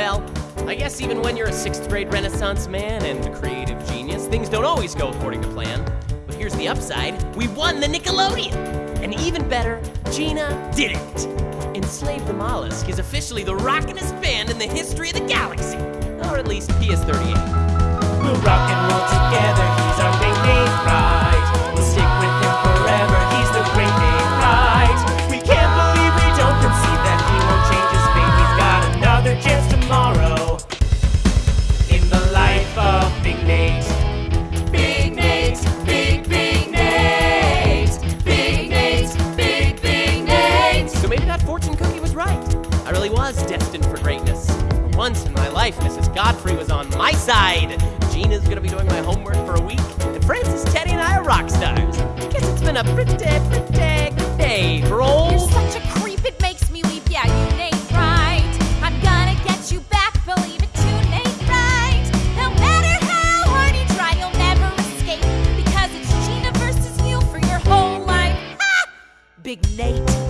Well, I guess even when you're a sixth grade Renaissance man and a creative genius, things don't always go according to plan. But here's the upside we won the Nickelodeon! And even better, Gina did it! Enslave the Mollusk is officially the rockinest band in the history of the galaxy. Or at least PS38. We'll rock and roll was destined for greatness. Once in my life, Mrs. Godfrey was on my side. Gina's gonna be doing my homework for a week, and Francis, Teddy, and I are rock stars. I Guess it's been a pretty, pretty good day for old... You're such a creep, it makes me weep. Yeah, you ain't right. I'm gonna get you back, believe it, you ain't right. No matter how hard you try, you'll never escape. Because it's Gina versus you for your whole life. Ha! Big Nate.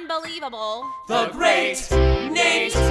unbelievable. The Great Nate